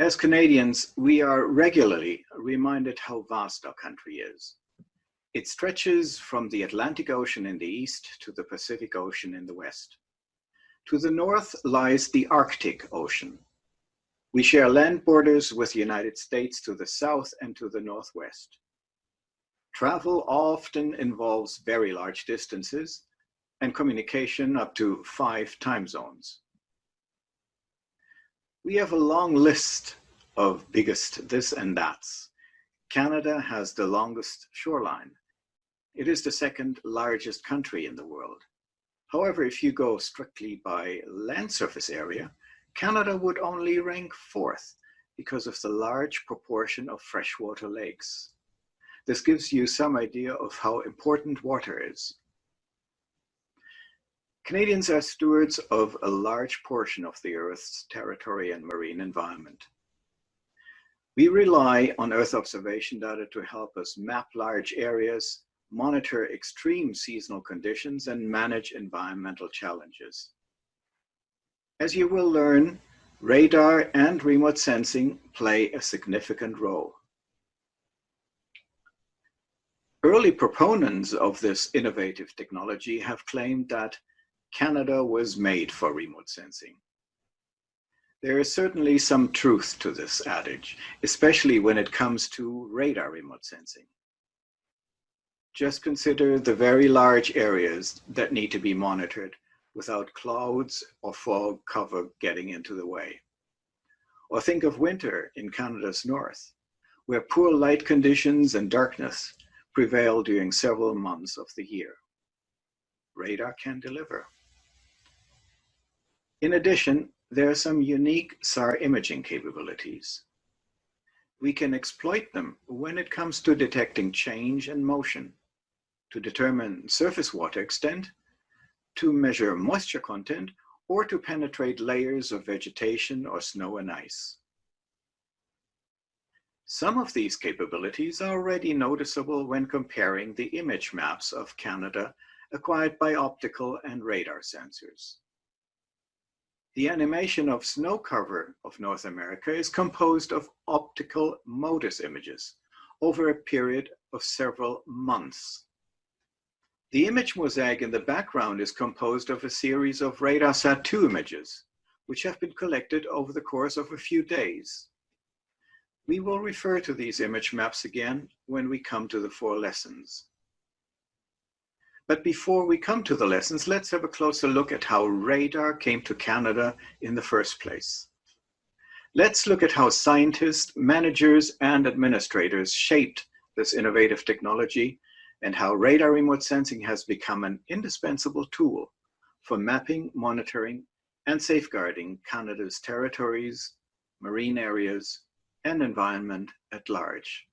As Canadians, we are regularly reminded how vast our country is. It stretches from the Atlantic Ocean in the east to the Pacific Ocean in the west. To the north lies the Arctic Ocean. We share land borders with the United States to the south and to the northwest. Travel often involves very large distances and communication up to five time zones. We have a long list of biggest this and that's. Canada has the longest shoreline. It is the second largest country in the world. However, if you go strictly by land surface area, Canada would only rank fourth because of the large proportion of freshwater lakes. This gives you some idea of how important water is. Canadians are stewards of a large portion of the Earth's territory and marine environment. We rely on Earth observation data to help us map large areas, monitor extreme seasonal conditions, and manage environmental challenges. As you will learn, radar and remote sensing play a significant role. Early proponents of this innovative technology have claimed that Canada was made for remote sensing. There is certainly some truth to this adage, especially when it comes to radar remote sensing. Just consider the very large areas that need to be monitored without clouds or fog cover getting into the way. Or think of winter in Canada's north, where poor light conditions and darkness prevail during several months of the year. Radar can deliver. In addition, there are some unique SAR imaging capabilities. We can exploit them when it comes to detecting change and motion, to determine surface water extent, to measure moisture content, or to penetrate layers of vegetation or snow and ice. Some of these capabilities are already noticeable when comparing the image maps of Canada acquired by optical and radar sensors. The animation of snow cover of North America is composed of optical MODIS images over a period of several months. The image mosaic in the background is composed of a series of RadarSat-2 images, which have been collected over the course of a few days. We will refer to these image maps again when we come to the four lessons. But before we come to the lessons, let's have a closer look at how radar came to Canada in the first place. Let's look at how scientists, managers, and administrators shaped this innovative technology and how radar remote sensing has become an indispensable tool for mapping, monitoring, and safeguarding Canada's territories, marine areas, and environment at large.